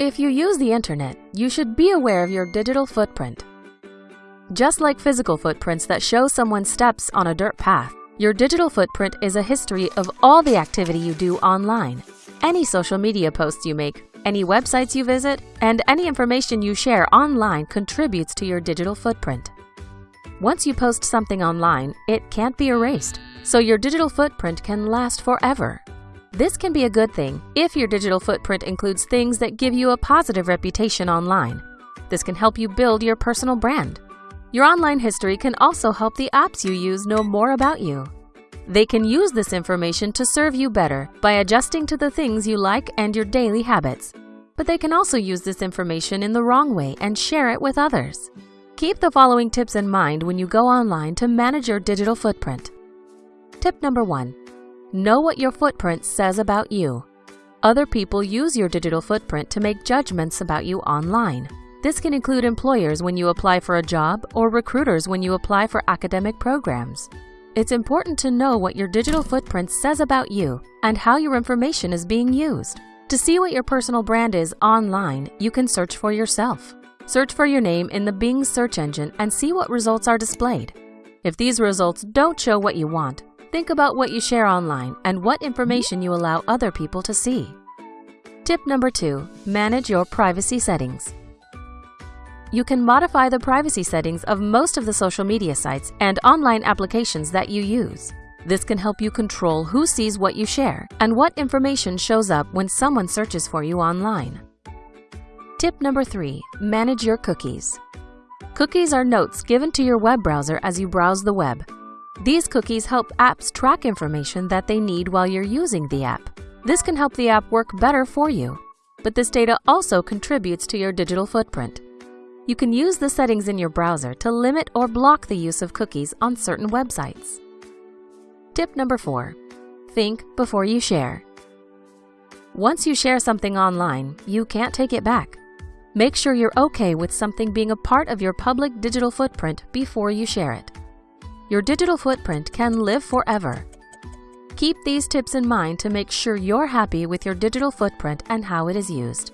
If you use the internet, you should be aware of your digital footprint. Just like physical footprints that show someone's steps on a dirt path, your digital footprint is a history of all the activity you do online. Any social media posts you make, any websites you visit, and any information you share online contributes to your digital footprint. Once you post something online, it can't be erased, so your digital footprint can last forever. This can be a good thing if your digital footprint includes things that give you a positive reputation online. This can help you build your personal brand. Your online history can also help the apps you use know more about you. They can use this information to serve you better by adjusting to the things you like and your daily habits. But they can also use this information in the wrong way and share it with others. Keep the following tips in mind when you go online to manage your digital footprint. Tip number one Know what your footprint says about you. Other people use your digital footprint to make judgments about you online. This can include employers when you apply for a job or recruiters when you apply for academic programs. It's important to know what your digital footprint says about you and how your information is being used. To see what your personal brand is online, you can search for yourself. Search for your name in the Bing search engine and see what results are displayed. If these results don't show what you want, Think about what you share online and what information you allow other people to see. Tip number two, manage your privacy settings. You can modify the privacy settings of most of the social media sites and online applications that you use. This can help you control who sees what you share and what information shows up when someone searches for you online. Tip number three, manage your cookies. Cookies are notes given to your web browser as you browse the web. These cookies help apps track information that they need while you're using the app. This can help the app work better for you, but this data also contributes to your digital footprint. You can use the settings in your browser to limit or block the use of cookies on certain websites. Tip number four, think before you share. Once you share something online, you can't take it back. Make sure you're okay with something being a part of your public digital footprint before you share it your digital footprint can live forever. Keep these tips in mind to make sure you're happy with your digital footprint and how it is used.